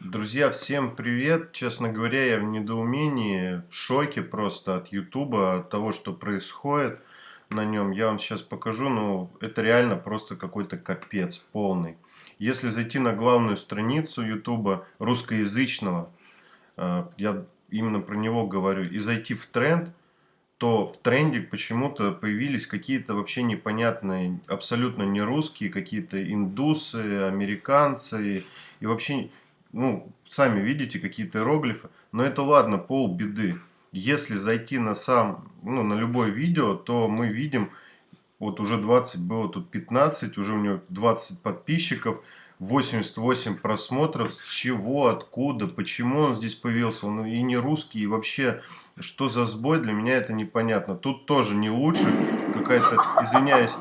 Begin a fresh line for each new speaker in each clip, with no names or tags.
Друзья, всем привет! Честно говоря, я в недоумении, в шоке просто от Ютуба, от того, что происходит на нем. Я вам сейчас покажу, ну, это реально просто какой-то капец полный. Если зайти на главную страницу Ютуба русскоязычного, э, я именно про него говорю, и зайти в тренд, то в тренде почему-то появились какие-то вообще непонятные, абсолютно не русские, какие-то индусы, американцы и вообще ну, сами видите, какие-то иероглифы. Но это ладно, пол беды. Если зайти на сам, ну, на любое видео, то мы видим, вот уже 20 было, тут 15, уже у него 20 подписчиков, 88 просмотров, с чего, откуда, почему он здесь появился, он и не русский, и вообще, что за сбой, для меня это непонятно. Тут тоже не лучше, какая-то, извиняюсь,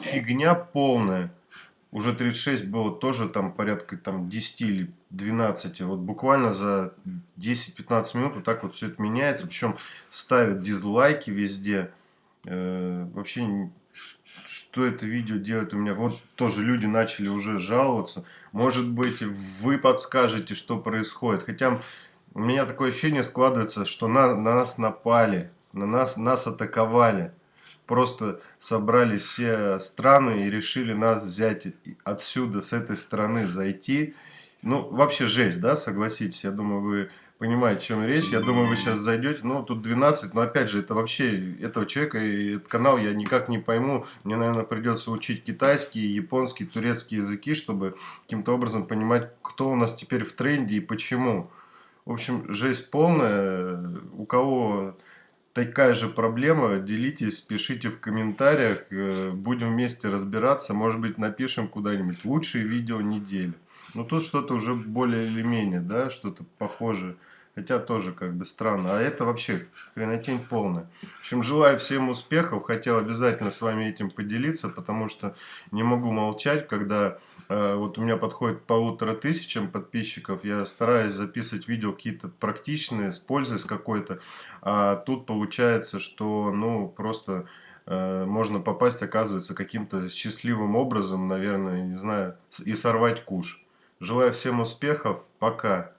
фигня полная уже 36 было тоже там порядка там 10 или 12. Вот буквально за 10-15 минут вот так вот все это меняется. Причем ставят дизлайки везде. Э, вообще, что это видео делает у меня? Вот тоже люди начали уже жаловаться. Может быть, вы подскажете, что происходит. Хотя у меня такое ощущение складывается, что на, на нас напали, на нас, нас атаковали просто собрали все страны и решили нас взять отсюда, с этой стороны зайти. Ну, вообще жесть, да, согласитесь, я думаю, вы понимаете, о чем речь. Я думаю, вы сейчас зайдете, ну, тут 12, но опять же, это вообще, этого человека и этот канал я никак не пойму. Мне, наверное, придется учить китайский, японский, турецкий языки, чтобы каким-то образом понимать, кто у нас теперь в тренде и почему. В общем, жесть полная. У кого такая же проблема, делитесь, пишите в комментариях, э, будем вместе разбираться, может быть напишем куда-нибудь лучшие видео недели. Но тут что-то уже более или менее, да, что-то похожее. Хотя тоже как бы странно. А это вообще хренотень полная. В общем, желаю всем успехов. Хотел обязательно с вами этим поделиться, потому что не могу молчать, когда э, вот у меня подходит полутора тысячам подписчиков. Я стараюсь записывать видео какие-то практичные, с пользой с какой-то. А тут получается, что ну просто э, можно попасть, оказывается, каким-то счастливым образом, наверное, не знаю, и сорвать куш. Желаю всем успехов. Пока.